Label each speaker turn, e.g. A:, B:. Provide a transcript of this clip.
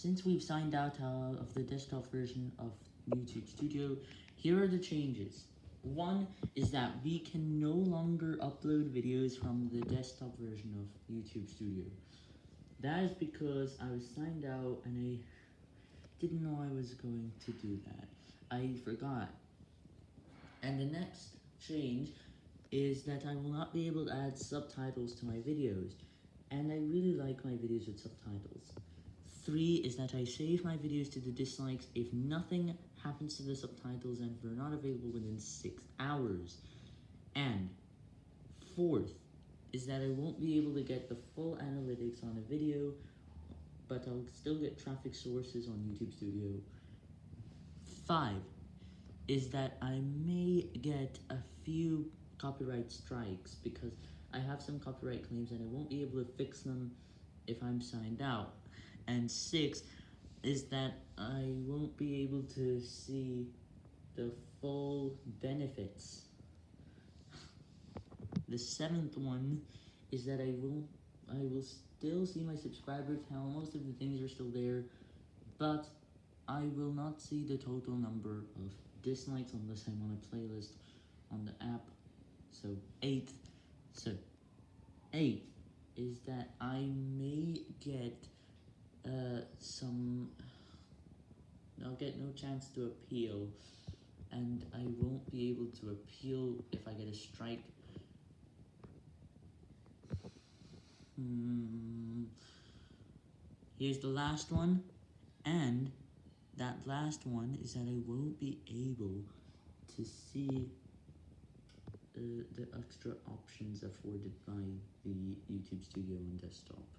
A: Since we've signed out uh, of the desktop version of YouTube Studio, here are the changes. One is that we can no longer upload videos from the desktop version of YouTube Studio. That is because I was signed out and I didn't know I was going to do that. I forgot. And the next change is that I will not be able to add subtitles to my videos, and I really like my videos with subtitles. 3 is that I save my videos to the dislikes if nothing happens to the subtitles and they're not available within 6 hours. And 4th is that I won't be able to get the full analytics on a video, but I'll still get traffic sources on YouTube Studio. 5 is that I may get a few copyright strikes because I have some copyright claims and I won't be able to fix them if I'm signed out. And six is that I won't be able to see the full benefits. The seventh one is that I will I will still see my subscriber count, most of the things are still there, but I will not see the total number of dislikes unless I'm on a playlist on the app. So eighth, so eighth is that I may get uh, some, I'll get no chance to appeal, and I won't be able to appeal if I get a strike. Hmm. Here's the last one, and that last one is that I won't be able to see uh, the extra options afforded by the YouTube Studio on desktop.